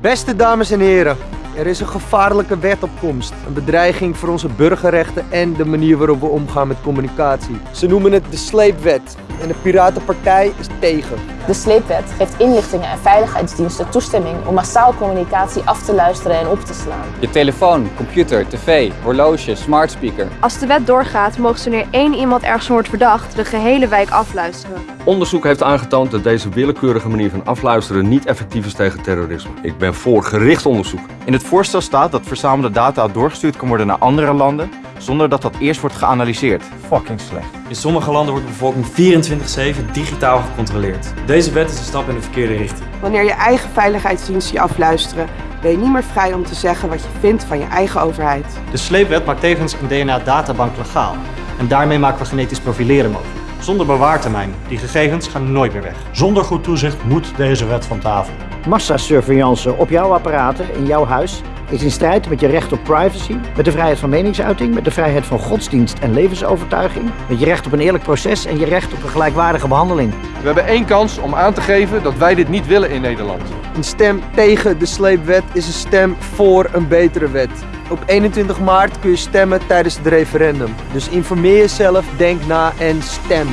Beste dames en heren, er is een gevaarlijke wet op komst. Een bedreiging voor onze burgerrechten en de manier waarop we omgaan met communicatie. Ze noemen het de sleepwet en de Piratenpartij is tegen. De sleepwet geeft inlichtingen en veiligheidsdiensten toestemming om massaal communicatie af te luisteren en op te slaan. Je telefoon, computer, tv, horloge, smart speaker. Als de wet doorgaat, mogen ze wanneer één iemand ergens wordt verdacht, de gehele wijk afluisteren. Onderzoek heeft aangetoond dat deze willekeurige manier van afluisteren niet effectief is tegen terrorisme. Ik ben voor gericht onderzoek. In het voorstel staat dat verzamelde data doorgestuurd kan worden naar andere landen zonder dat dat eerst wordt geanalyseerd. Fucking slecht. In sommige landen wordt de bevolking 24-7 digitaal gecontroleerd. Deze wet is een stap in de verkeerde richting. Wanneer je eigen veiligheidsdiensten je afluisteren, ben je niet meer vrij om te zeggen wat je vindt van je eigen overheid. De sleepwet maakt tevens een DNA-databank legaal. En daarmee maken we genetisch profileren mogelijk. Zonder bewaartermijn. Die gegevens gaan nooit meer weg. Zonder goed toezicht moet deze wet van tafel. Massasurveillance op jouw apparaten in jouw huis is in strijd met je recht op privacy, met de vrijheid van meningsuiting, met de vrijheid van godsdienst en levensovertuiging, met je recht op een eerlijk proces en je recht op een gelijkwaardige behandeling. We hebben één kans om aan te geven dat wij dit niet willen in Nederland. Een stem tegen de sleepwet is een stem voor een betere wet. Op 21 maart kun je stemmen tijdens het referendum. Dus informeer jezelf, denk na en stem.